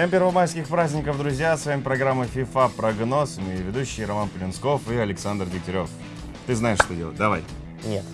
Всем первомайских праздников, друзья! С вами программа FIFA Прогноз. Мы ведущие Роман Полинсков и Александр Дегтярев. Ты знаешь, что делать. Давай. Нет.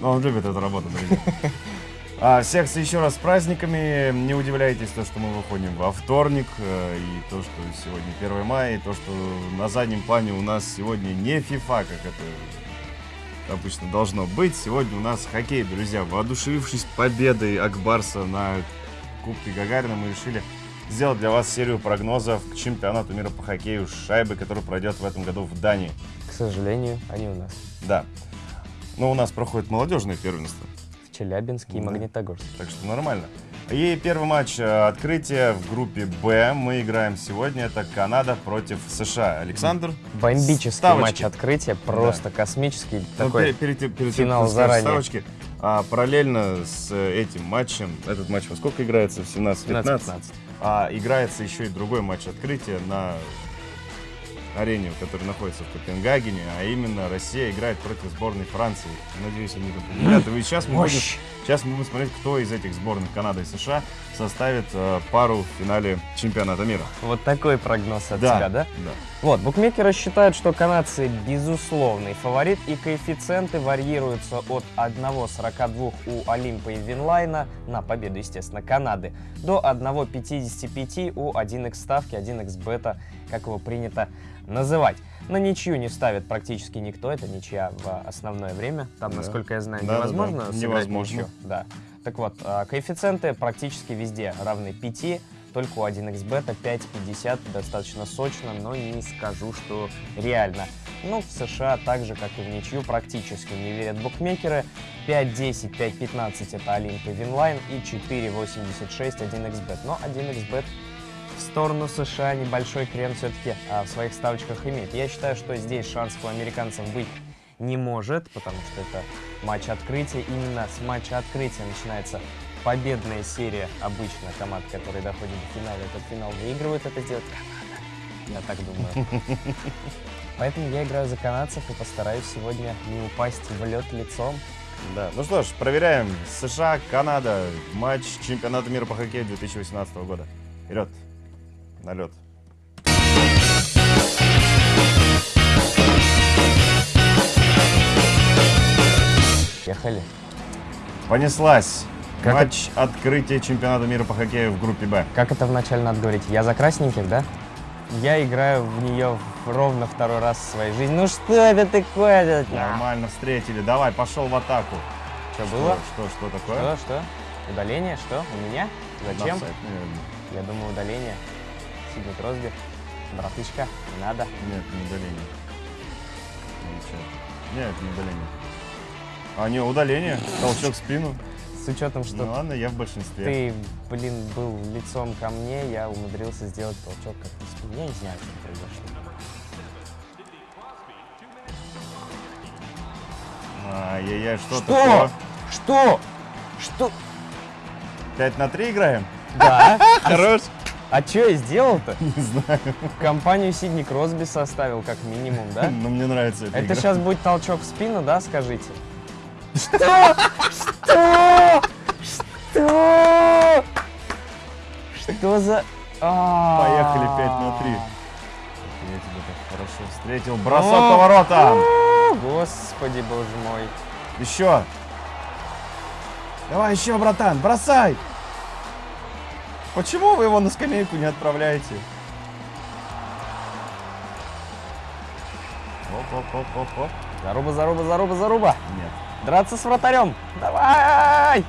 Но он любит эту работу, друзья. А, всех еще раз с праздниками. Не удивляйтесь, то, что мы выходим во вторник, э, и то, что сегодня 1 мая, и то, что на заднем плане у нас сегодня не FIFA, как это обычно должно быть. Сегодня у нас хоккей, друзья. Воодушевившись победой Акбарса на Кубке Гагарина, мы решили сделать для вас серию прогнозов к чемпионату мира по хоккею шайбы, который пройдет в этом году в Дании. К сожалению, они у нас. Да. Но у нас проходит молодежное первенство. Челябинске и Да. Магнитогорске. Так что нормально. И первый матч э, открытия в группе Б мы играем сегодня. Это Канада против США. Александр? Бомбический Ставочки. матч открытия, просто космический. Ну, Такой перед, перед перед финал заранее. ставочки, а, параллельно с э, этим матчем, этот матч во сколько играется? В 17-15? 15-15. А играется еще и другой матч открытия на арене, который находится в Копенгагене, а именно Россия играет против сборной Франции. Надеюсь, они там победят. И сейчас мы, будем, сейчас мы будем смотреть, кто из этих сборных Канады и США составит э, пару в финале чемпионата мира. Вот такой прогноз от Да, тебя, да? Да. Вот, букмекеры считают, что канадцы безусловный фаворит, и коэффициенты варьируются от 1,42 у Олимпа и Винлайна на победу, естественно, Канады, до 1,55 у 1x ставки, 1x бета, как его принято называть. На ничью не ставит практически никто, это ничья в основное время. Там, Да. насколько я знаю, Да-да-да, невозможно сыграть невозможно. ничью. Да. Так вот, а, коэффициенты практически везде равны 5, только у 1xbet 5.50 достаточно сочно, но не скажу, что реально. Ну, в США так же, как и в ничью, практически не верят букмекеры. 5.10, 5.15 это Олимп и Winline и 4.86 1xbet. Но 1xbet в сторону США небольшой крен все-таки в своих ставочках имеет. Я считаю, что здесь шансов у американцев быть не может, потому что это матч открытия. Именно с матча открытия начинается победная серия обычно команд, которые доходят до финала. Этот финал выигрывает, это сделать Канада. Я так думаю. Поэтому я играю за канадцев и постараюсь сегодня не упасть в лед лицом. Да. Ну что ж, проверяем. США, Канада. Матч чемпионата мира по хоккею 2018 года. Вперед. На лед. Ехали. Понеслась. Как Матч открытия чемпионата мира по хоккею в группе Б. Как это вначале надо говорить? Я за красненьких, да? Я играю в нее ровно второй раз в своей жизни. Ну что это такое? Нормально встретили. Давай, пошел в атаку. Что было? Что, что, что такое? Что, что? Удаление? Что? У меня? Зачем? Наверное. Я думаю, удаление. Сидни Кросби. Братышка, не надо. Нет, не удаление. Ничего. Нет, не удаление. А, не, удаление. Толчок в спину. С учетом, что Ну ладно, я в большинстве. ты, блин, был лицом ко мне, я умудрился сделать толчок как в спину. Я не знаю, что произошло. Ай-яй-яй, что, Что? такое? Что? Что? 5 на 3 играем? Да? Хорош. А что я сделал-то? Не знаю. Компанию Сидни Кросби составил как минимум, да? Но мне нравится Это игра. сейчас будет толчок в спину, да, скажите? Что? Что? Что? Что за... А. Поехали 5 на 3. Я тебя так хорошо встретил. Бросок поворота. Господи, боже мой. Еще. Давай еще, братан, бросай. Почему вы его на скамейку не отправляете? Оп-оп-оп-оп-оп. Заруба, заруба, заруба, заруба. Нет. Драться с вратарем. Давай!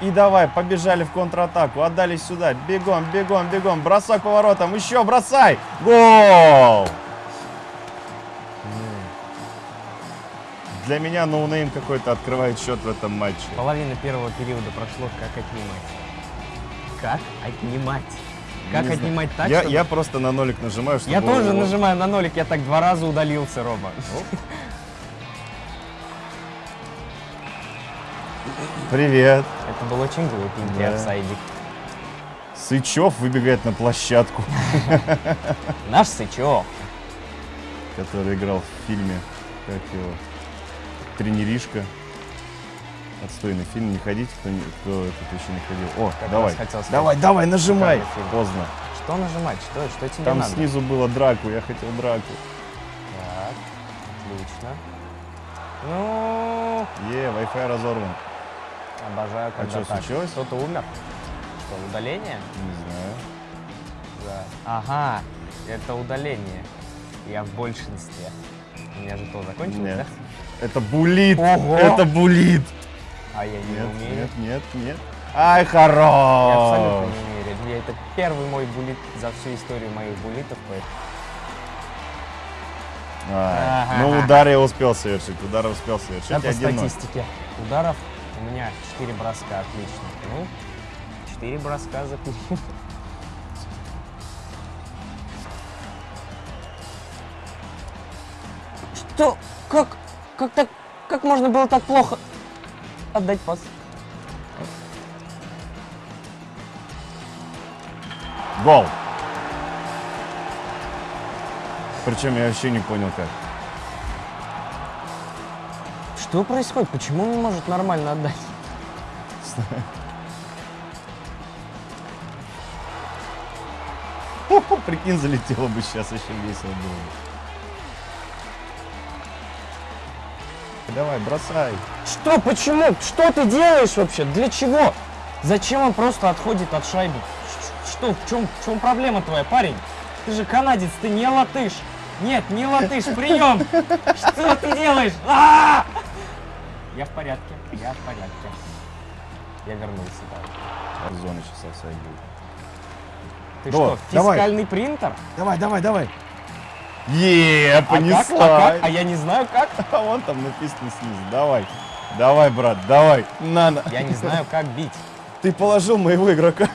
И давай, побежали в контратаку, отдали сюда. Бегом, бегом, бегом. Бросок поворотом. Еще бросай. Гол! Для меня ноунейм какой-то открывает счет в этом матче. Половина первого периода прошло, как отнимать. Как отнимать? Как Не знаю. отнимать так, я, чтобы- я просто на нолик нажимаю, чтобы... Я тоже его- нажимаю на нолик, я так два раза удалился, Рома. Привет. Это был очень глупенький Да. офсайдик. Сычев выбегает на площадку, Наш Сычев. который играл в фильме, как его, «Тренеришка». Отстойный фильм, не ходите, кто, не- кто этот еще не ходил. О, Как давай, раз хотел сказать. давай, давай, нажимай. Поздно. Что нажимать? Что, что тебе Там надо? снизу было драку, я хотел драку. Так, отлично. Ну, Е, Wi-Fi разорван. обожаю, когда чё так. случилось? Кто-то умер? Что, удаление? Не знаю. Да. Ага, это удаление. Я в большинстве. У меня же то закончилось, Нет. да? Это булит. Ого! Это булит. А я не Нет, умею. нет, нет, нет. Ай, Я хорош. абсолютно не умею. Я, это первый мой булит за всю историю моих булитов. поэтому- А, Ага. Ну, удар я успел совершить. Удар успел совершить. Да, по 1-0. статистике ударов у меня 4 броска, отлично. Ну, 4 броска за. Что? Как? Как так? Как можно было так плохо отдать пас? Гол. Причем я вообще не понял как. Что происходит? Почему он не может нормально отдать? Прикинь, залетело бы сейчас, еще весело было бы. Давай, бросай. Что? Почему? Что ты делаешь вообще? Для чего? Зачем он просто отходит от шайбы? Что? В чем, в чем проблема твоя, парень? Ты же канадец, ты не латыш. Нет, не латыш, прием! Что ты делаешь? А! Я в порядке, я в порядке. Я вернулся, да. Зона сейчас будет. Ты Да, что, давай. фискальный принтер? Давай, давай, давай. Е, А как? понесла. А как? А я не знаю как. А вон там написано снизу. Давай. Давай, брат, давай. На, на. Я не знаю, как бить. Ты положил моего игрока.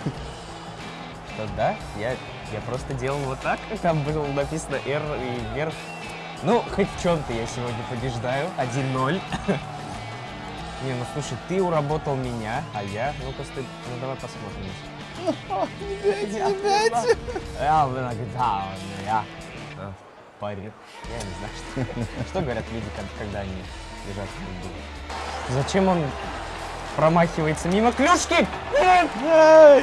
Что, да? Я, я просто делал вот так. Там было написано R и вверх. Ну, хоть в чем-то я сегодня побеждаю. 1-0. Не, ну слушай, ты уработал меня, а я... Ну-ка, стой. Ну, давай посмотрим. Я иногда, я... Парень. Я не знаю, что, что говорят люди, когда- когда они лежат в футболе. Зачем он промахивается мимо клюшки? Нет!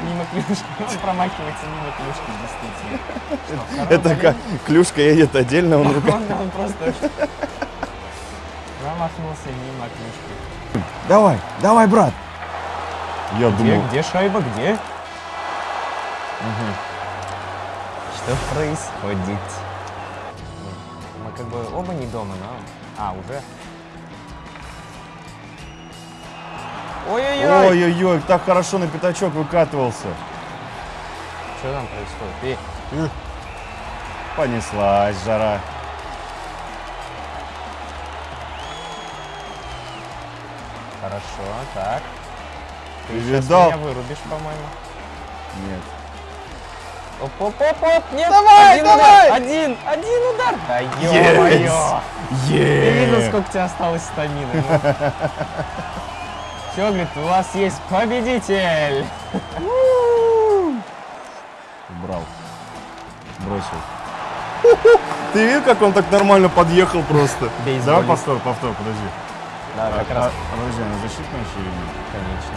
Мимо клюшки. Он промахивается мимо клюшки, действительно. Что, Это как клюшка едет отдельно, он рука. Он, он просто промахнулся мимо клюшки. Давай, давай, брат. Я Где, думал, где шайба, где? Что происходит? Как бы оба не дома, но... А, уже? Ой-ой-ой! ой-ой-ой, так хорошо на пятачок выкатывался. Что там происходит? Э, Понеслась жара. Хорошо, так. Ты видал? меня вырубишь, по-моему. Нет. Оп-оп-оп-оп, нет! Давай, один давай! удар! Один, один удар! Да Yes! ё-моё! Ты видел, сколько у тебя осталось стамины? ну? Все, говорит, у вас есть победитель! Убрал. Бросил. Ты видел, как он так нормально подъехал просто? Бейсболист. Давай повтор, повтор, подожди. Да, как А, раз, а, подожди, она защитная еще или нет? конечно.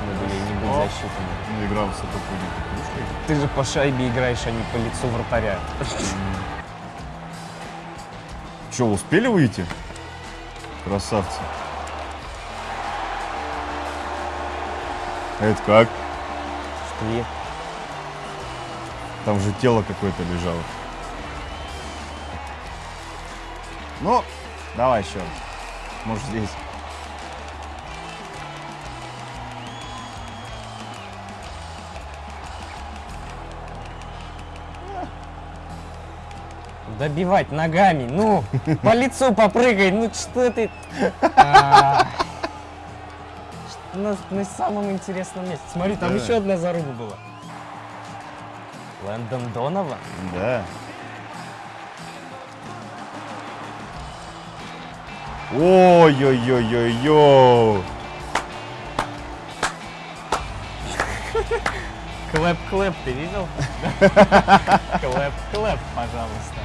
А почему бы ей не быть О. защитами? Ну, играл с этой клюшкой. Ты же по шайбе играешь, а не по лицу вратаря. Че, успели выйти? Красавцы. Это как? Ты Там же тело какое-то лежало. Ну, давай еще раз. Может здесь. Добивать ногами, ну, по лицу попрыгай, ну что ты... А, На, на самом интересном месте. Смотри, там еще одна заруба была. Лэндон Донован? Да. Ой-ой-ой-ой-ой. Clap-clap, ты видел? Clap-clap, пожалуйста.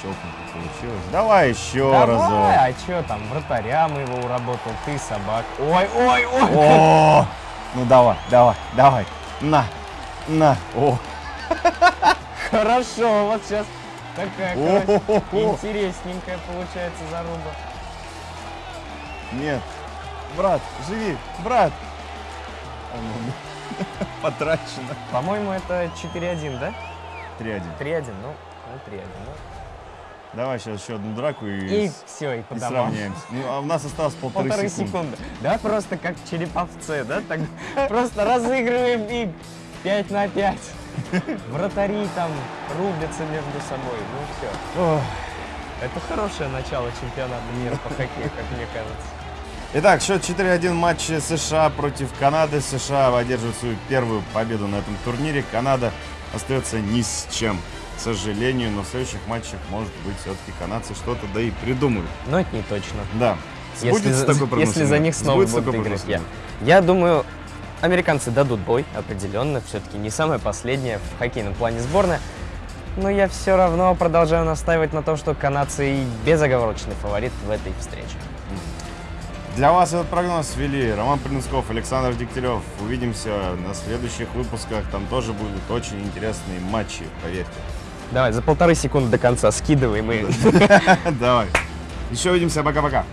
Щелкнуто получилось. Давай еще Давай, разок. а чё там, вратарям его уработал, ты собак. Ой, ой, ой. О, ну давай, давай, давай. На, на. О, Хорошо, вот сейчас такая, короче, интересненькая получается заруба. Нет. Брат, живи, брат. А ну, Потрачено. По-моему, это 4-1, да? 3-1. 3-1, ну, ну 3-1. Ну. Давай сейчас еще одну драку и, И с- все, и и сравняемся. Ну, а у нас осталось полторы, Полторы секунды. секунды. Да, просто как череповцы, да? Так просто разыгрываем и 5 на 5. Вратари там рубятся между собой. Ну все. Ох. Это хорошее начало чемпионата мира по хоккею, как мне кажется. Итак, счет 4-1 матч США против Канады. США одерживает свою первую победу на этом турнире. Канада остается ни с чем, к сожалению. Но в следующих матчах, может быть, все-таки канадцы что-то да и придумают. Но это не точно. Да. Если, Сбудется за, такой прогноз если за них снова Сбудется будут играть. Я, я думаю, американцы дадут бой, определенно. Все-таки не самая последняя в хоккейном плане сборная. Но я все равно продолжаю настаивать на том, что канадцы и безоговорочный фаворит в этой встрече. Для вас этот прогноз вели Роман Принцков, Александр Дегтярев. Увидимся на следующих выпусках. Там тоже будут очень интересные матчи, поверьте. Давай, за полторы секунды до конца скидываем и Давай. Еще увидимся. Пока-пока.